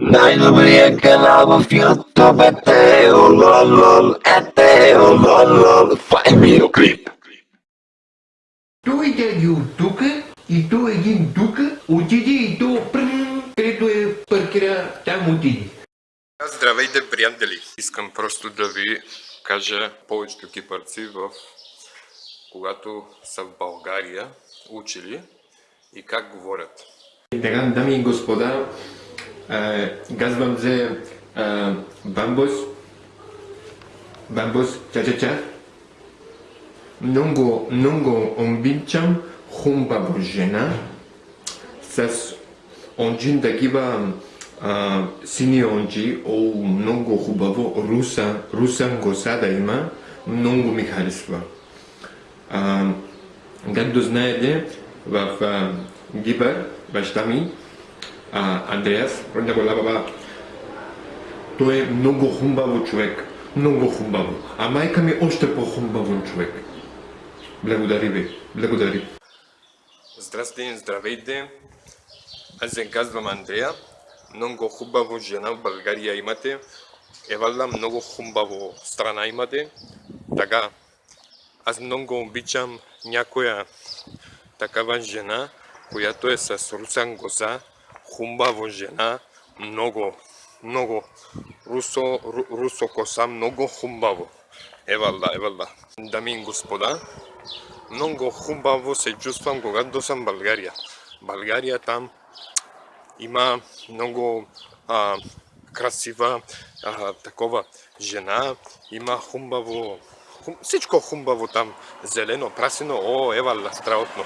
Най-добрия канал в YouTube е Тео Лол е Тео Лол Това е видеоклип. Той дяди от тука и то един тука отиде и то пръм, където е паркира, там отиде. Здравейте, приятели! Искам просто да ви кажа повечето кипърци в когато са в България учили и как говорят. Дами и господа, казвам се Бамбус. Бамбус, ча-ча-ча. Много, много обичам хубава жена с онджин такива а, сини онджи, о, много хубаво, руса, русан коса да има, много ми харесва. Както знаете, в Гибър, баща ми, Андреас, родня гола баба, той е много хубаво човек, много хубаво. А майка ми още по-хубаво човек. Благодари ви, благодари. Здрасти, здравейте! Аз се казвам Андрея. Много хубаво жена в България имате. Евалда много хубаво страна имате. Така, аз много обичам някоя такава жена, която е с русан коса, хубаво жена, много, много русо, ру, русо коса, много хубаво. Евалда, евалда. Дами и господа, много хубаво се чувствам, когато съм в България. България там има много а, красива а, такова жена, има хубаво, хум, всичко хубаво там, зелено, прасено, о, евала, страхотно.